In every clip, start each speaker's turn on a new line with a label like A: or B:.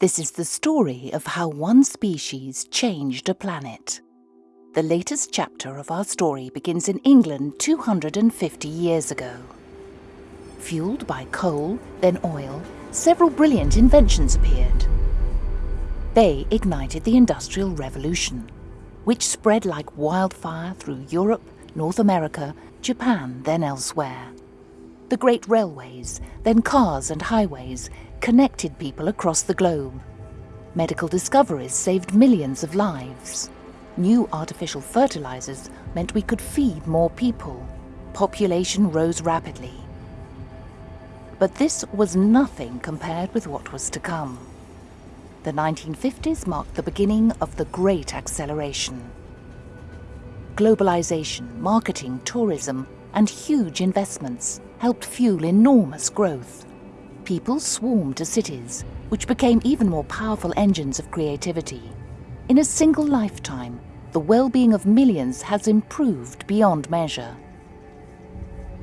A: This is the story of how one species changed a planet. The latest chapter of our story begins in England 250 years ago. Fueled by coal, then oil, several brilliant inventions appeared. They ignited the Industrial Revolution, which spread like wildfire through Europe, North America, Japan, then elsewhere. The great railways, then cars and highways, connected people across the globe. Medical discoveries saved millions of lives. New artificial fertilizers meant we could feed more people. Population rose rapidly. But this was nothing compared with what was to come. The 1950s marked the beginning of the Great Acceleration. Globalization, marketing, tourism, and huge investments helped fuel enormous growth. People swarmed to cities, which became even more powerful engines of creativity. In a single lifetime, the well-being of millions has improved beyond measure.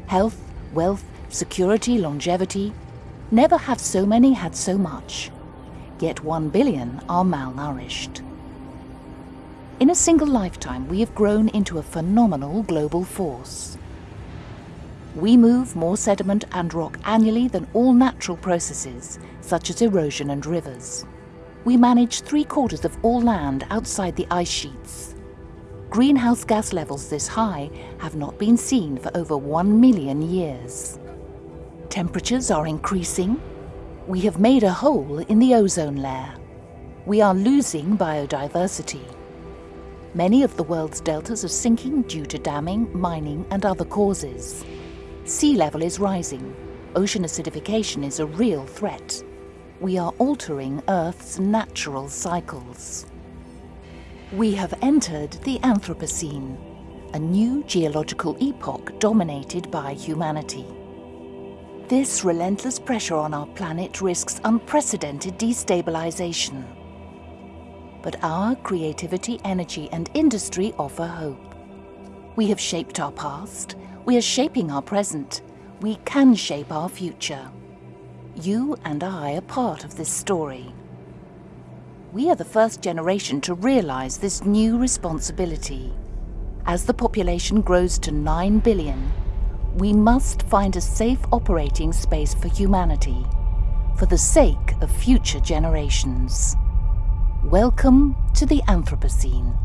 A: Health, wealth, security, longevity, never have so many had so much. Yet one billion are malnourished. In a single lifetime, we have grown into a phenomenal global force. We move more sediment and rock annually than all natural processes, such as erosion and rivers. We manage three quarters of all land outside the ice sheets. Greenhouse gas levels this high have not been seen for over one million years. Temperatures are increasing. We have made a hole in the ozone layer. We are losing biodiversity. Many of the world's deltas are sinking due to damming, mining and other causes. Sea level is rising. Ocean acidification is a real threat. We are altering Earth's natural cycles. We have entered the Anthropocene, a new geological epoch dominated by humanity. This relentless pressure on our planet risks unprecedented destabilization. But our creativity, energy and industry offer hope. We have shaped our past, we are shaping our present. We can shape our future. You and I are part of this story. We are the first generation to realize this new responsibility. As the population grows to 9 billion, we must find a safe operating space for humanity, for the sake of future generations. Welcome to the Anthropocene.